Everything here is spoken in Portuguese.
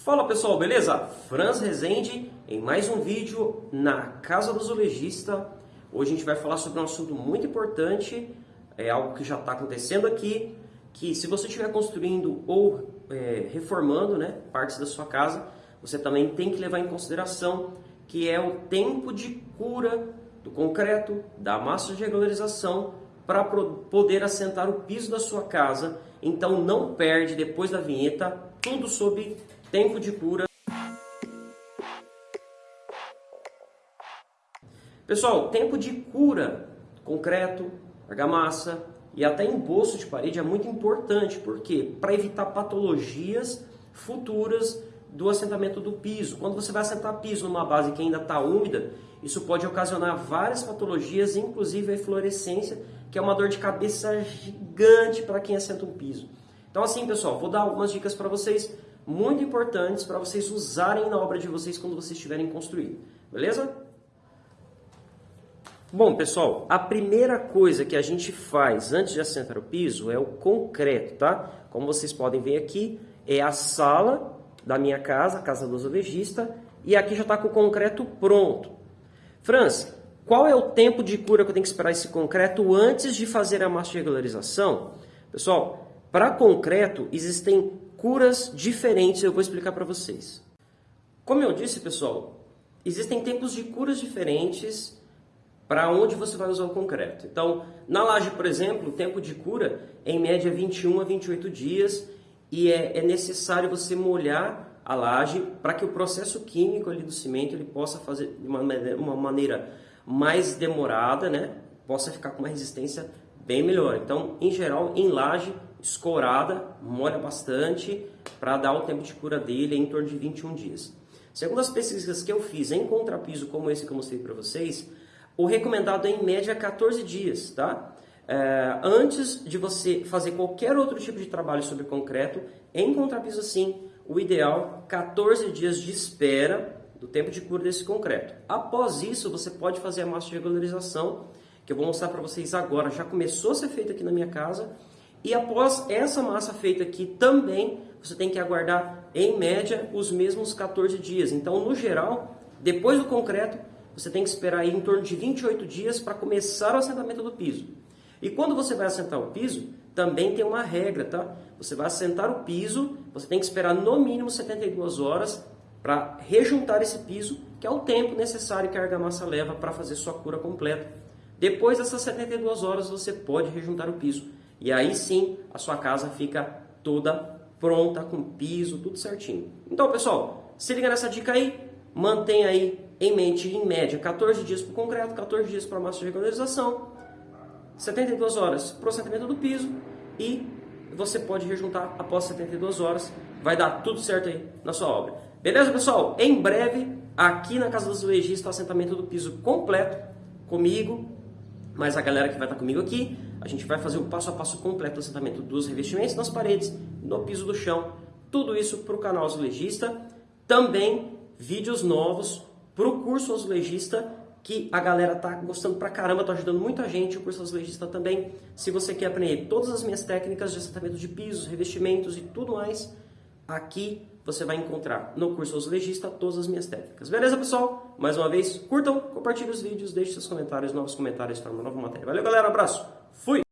Fala pessoal, beleza? Franz Rezende em mais um vídeo na Casa do Zoologista. Hoje a gente vai falar sobre um assunto muito importante, é algo que já está acontecendo aqui, que se você estiver construindo ou é, reformando né, partes da sua casa, você também tem que levar em consideração que é o tempo de cura do concreto, da massa de regularização, para poder assentar o piso da sua casa. Então não perde depois da vinheta tudo sobre Tempo de cura. Pessoal, tempo de cura, concreto, argamassa e até embolso de parede é muito importante, porque para evitar patologias futuras do assentamento do piso. Quando você vai assentar piso numa base que ainda está úmida, isso pode ocasionar várias patologias, inclusive a eflorescência, que é uma dor de cabeça gigante para quem assenta um piso. Então assim, pessoal, vou dar algumas dicas para vocês muito importantes para vocês usarem na obra de vocês quando vocês estiverem construindo. Beleza? Bom, pessoal, a primeira coisa que a gente faz antes de assentar o piso é o concreto, tá? Como vocês podem ver aqui, é a sala da minha casa, a casa do zoologista, e aqui já está com o concreto pronto. Franz, qual é o tempo de cura que eu tenho que esperar esse concreto antes de fazer a massa de regularização? Pessoal, para concreto existem curas diferentes, eu vou explicar para vocês. Como eu disse, pessoal, existem tempos de curas diferentes para onde você vai usar o concreto. Então, na laje, por exemplo, o tempo de cura é em média 21 a 28 dias e é, é necessário você molhar a laje para que o processo químico ali do cimento ele possa fazer de uma, uma maneira mais demorada, né? possa ficar com uma resistência bem melhor. Então, em geral, em laje, escorada, molha bastante, para dar o tempo de cura dele em torno de 21 dias. Segundo as pesquisas que eu fiz em contrapiso como esse que eu mostrei para vocês, o recomendado é em média 14 dias, tá? É, antes de você fazer qualquer outro tipo de trabalho sobre concreto, em contrapiso assim, o ideal 14 dias de espera do tempo de cura desse concreto. Após isso, você pode fazer a massa de regularização, que eu vou mostrar para vocês agora. Já começou a ser feita aqui na minha casa e após essa massa feita aqui também, você tem que aguardar em média os mesmos 14 dias. Então, no geral, depois do concreto, você tem que esperar em torno de 28 dias para começar o assentamento do piso. E quando você vai assentar o piso, também tem uma regra, tá? Você vai assentar o piso, você tem que esperar no mínimo 72 horas para rejuntar esse piso, que é o tempo necessário que a argamassa leva para fazer sua cura completa. Depois dessas 72 horas, você pode rejuntar o piso. E aí sim a sua casa fica toda pronta, com piso, tudo certinho. Então, pessoal, se liga nessa dica aí, mantenha aí em mente, em média, 14 dias para o concreto, 14 dias para a massa de regularização, 72 horas para o assentamento do piso e você pode rejuntar após 72 horas, vai dar tudo certo aí na sua obra. Beleza, pessoal? Em breve, aqui na Casa dos Legistas, o assentamento do piso completo, comigo, mas a galera que vai estar comigo aqui, a gente vai fazer o passo a passo completo do assentamento dos revestimentos nas paredes, no piso do chão, tudo isso para o canal Azulejista. Também vídeos novos para o curso Azulejista, que a galera tá gostando pra caramba, tá ajudando muita gente, o curso Azulejista também. Se você quer aprender todas as minhas técnicas de assentamento de pisos, revestimentos e tudo mais, Aqui você vai encontrar no curso Os Legista todas as minhas técnicas. Beleza, pessoal? Mais uma vez, curtam, compartilhem os vídeos, deixem seus comentários, novos comentários para uma nova matéria. Valeu, galera. Abraço. Fui!